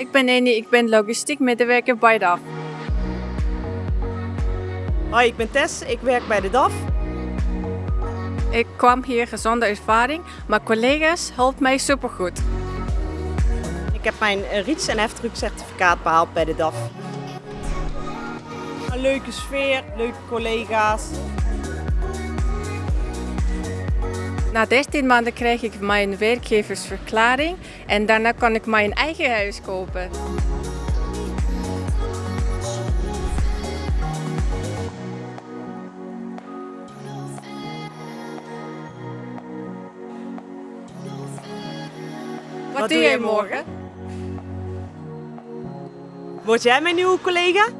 Ik ben Eni, ik ben logistiek medewerker bij DAF. Hoi, ik ben Tess, ik werk bij de DAF. Ik kwam hier zonder ervaring, maar collega's helpen mij supergoed. Ik heb mijn eh, Riets- en heftruckcertificaat behaald bij de DAF. Een leuke sfeer, leuke collega's. Na 13 maanden krijg ik mijn werkgeversverklaring en daarna kan ik mijn eigen huis kopen. Wat, doe jij morgen? Word jij mijn nieuwe collega?